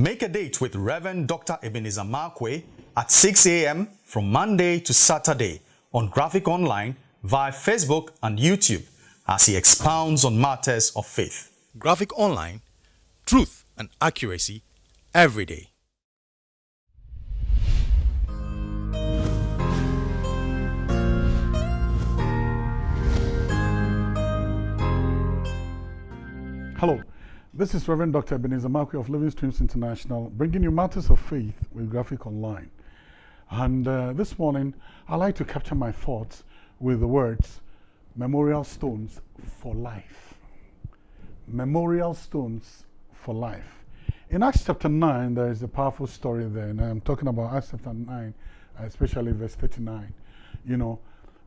Make a date with Reverend Dr. Ebenezer Markwei at 6 a.m. from Monday to Saturday on Graphic Online via Facebook and YouTube as he expounds on matters of faith. Graphic Online, truth and accuracy every day. Hello, this is Reverend Dr. Ebenezer Markwei of Living Streams International, bringing you matters of faith with Graphic Online. And uh, this morning, I like to capture my thoughts with the words memorial stones for life. Memorial stones for life. In Acts chapter 9, there is a powerful story there, and I'm talking about Acts chapter 9, especially verse 39. You know,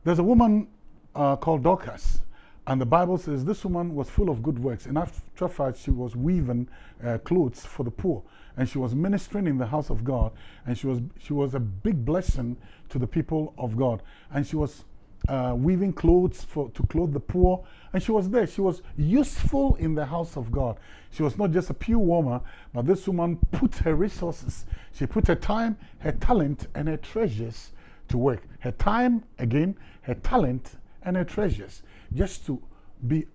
there's a woman uh, called Dorcas and the Bible says this woman was full of good works. In after fact, she was weaving uh, clothes for the poor. And she was ministering in the house of God. And she was, she was a big blessing to the people of God. And she was uh, weaving clothes for, to clothe the poor. And she was there. She was useful in the house of God. She was not just a pew warmer, but this woman put her resources. She put her time, her talent, and her treasures to work. Her time, again, her talent, and her treasures just to be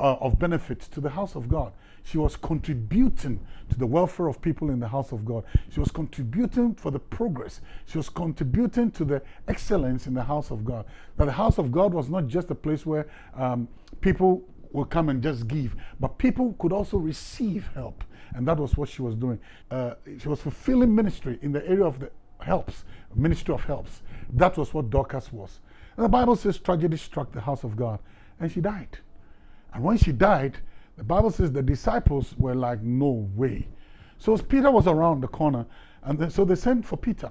uh, of benefit to the house of God. She was contributing to the welfare of people in the house of God. She was contributing for the progress. She was contributing to the excellence in the house of God. That the house of God was not just a place where um, people will come and just give, but people could also receive help. And that was what she was doing. Uh, she was fulfilling ministry in the area of the helps, ministry of helps. That was what Dorcas was. And the Bible says tragedy struck the house of God and she died. And when she died, the Bible says the disciples were like, no way. So Peter was around the corner, and then, so they sent for Peter.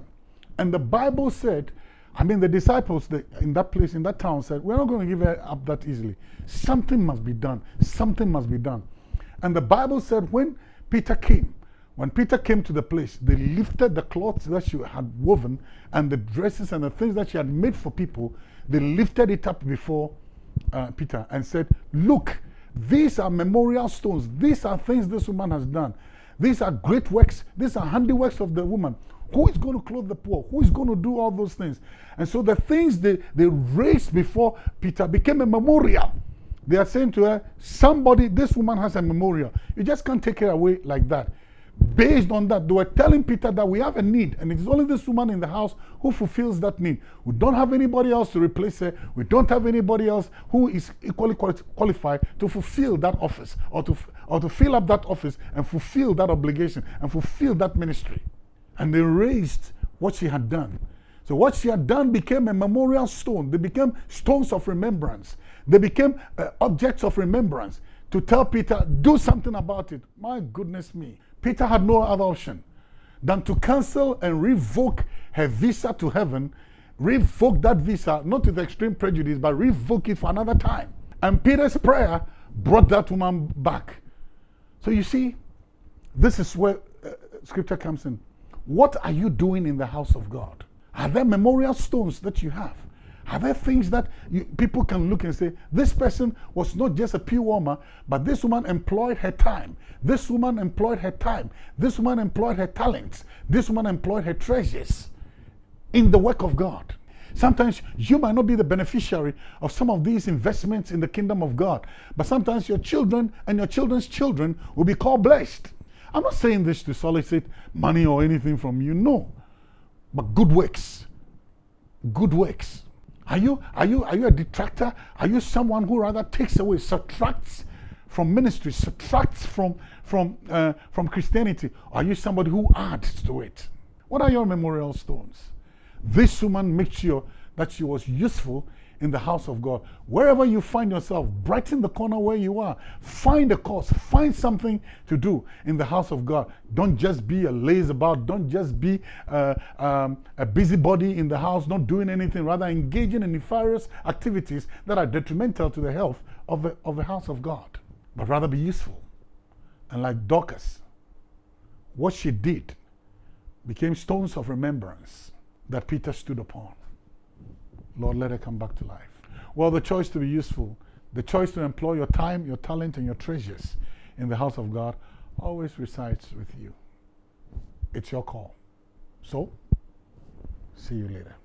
And the Bible said, I mean, the disciples the, in that place, in that town, said, We're not going to give up that easily. Something must be done. Something must be done. And the Bible said, when Peter came, when Peter came to the place, they lifted the cloths that she had woven and the dresses and the things that she had made for people, they lifted it up before uh, Peter and said, Look, these are memorial stones. These are things this woman has done. These are great works. These are handiworks of the woman. Who is going to clothe the poor? Who is going to do all those things? And so the things they, they raised before Peter became a memorial. They are saying to her, somebody, this woman has a memorial. You just can't take her away like that. Based on that, they were telling Peter that we have a need, and it is only this woman in the house who fulfills that need. We don't have anybody else to replace her. We don't have anybody else who is equally qualified to fulfill that office or to, or to fill up that office and fulfill that obligation and fulfill that ministry. And they raised what she had done. So what she had done became a memorial stone. They became stones of remembrance. They became uh, objects of remembrance to tell Peter, do something about it. My goodness me. Peter had no other option than to cancel and revoke her visa to heaven, revoke that visa, not with extreme prejudice, but revoke it for another time. And Peter's prayer brought that woman back. So you see, this is where uh, scripture comes in. What are you doing in the house of God? Are there memorial stones that you have? Are there things that you, people can look and say, this person was not just a pew warmer, but this woman employed her time. This woman employed her time. This woman employed her talents. This woman employed her treasures in the work of God. Sometimes you might not be the beneficiary of some of these investments in the kingdom of God, but sometimes your children and your children's children will be called blessed. I'm not saying this to solicit money or anything from you, no. But good works. Good works are you, are you, are you a detractor? Are you someone who rather takes away, subtracts from ministry, subtracts from, from, uh, from Christianity? Are you somebody who adds to it? What are your memorial stones? This woman makes sure that she was useful in the house of God. Wherever you find yourself, brighten the corner where you are. Find a cause, find something to do in the house of God. Don't just be a lazy about, don't just be uh, um, a busybody in the house, not doing anything, rather engaging in nefarious activities that are detrimental to the health of the, of the house of God. But rather be useful. And like Dorcas, what she did became stones of remembrance that Peter stood upon. Lord, let it come back to life. Well, the choice to be useful, the choice to employ your time, your talent, and your treasures in the house of God always resides with you. It's your call. So, see you later.